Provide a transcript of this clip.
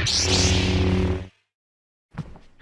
Música